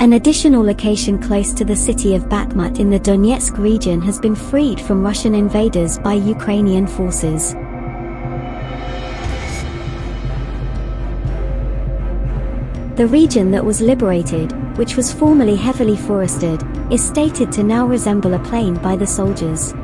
An additional location close to the city of Bakhmut in the Donetsk region has been freed from Russian invaders by Ukrainian forces. The region that was liberated, which was formerly heavily forested, is stated to now resemble a plain by the soldiers.